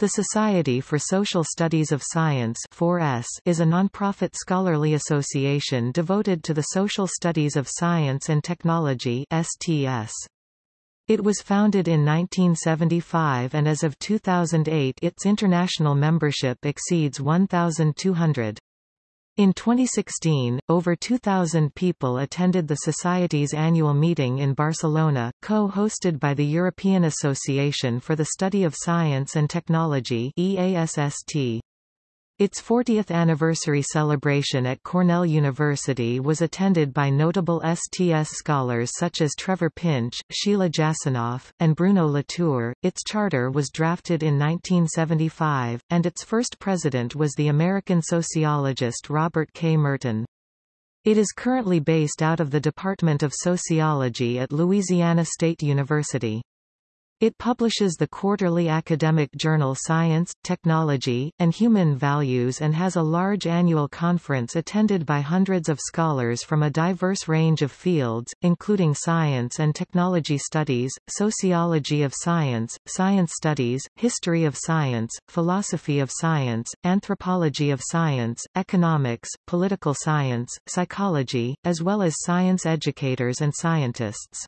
The Society for Social Studies of Science 4S is a nonprofit scholarly association devoted to the social studies of science and technology STS. It was founded in 1975 and as of 2008 its international membership exceeds 1,200. In 2016, over 2,000 people attended the Society's annual meeting in Barcelona, co-hosted by the European Association for the Study of Science and Technology EASST. Its 40th anniversary celebration at Cornell University was attended by notable STS scholars such as Trevor Pinch, Sheila Jasanoff, and Bruno Latour. Its charter was drafted in 1975, and its first president was the American sociologist Robert K. Merton. It is currently based out of the Department of Sociology at Louisiana State University. It publishes the quarterly academic journal Science, Technology, and Human Values and has a large annual conference attended by hundreds of scholars from a diverse range of fields, including science and technology studies, sociology of science, science studies, history of science, philosophy of science, anthropology of science, economics, political science, psychology, as well as science educators and scientists.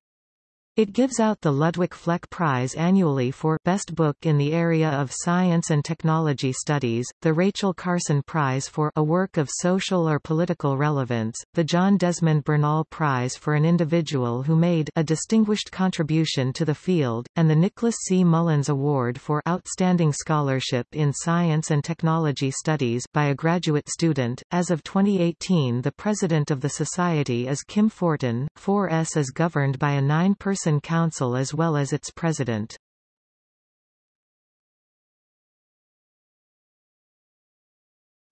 It gives out the Ludwig Fleck Prize annually for Best Book in the Area of Science and Technology Studies, the Rachel Carson Prize for a Work of Social or Political Relevance, the John Desmond Bernal Prize for an Individual Who Made a Distinguished Contribution to the Field, and the Nicholas C. Mullins Award for Outstanding Scholarship in Science and Technology Studies by a graduate student. As of 2018 the president of the Society is Kim Fortun, 4S is governed by a nine-person Council as well as its president.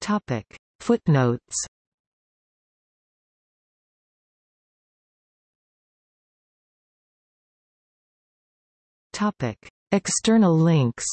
Topic. Footnotes Topic. External links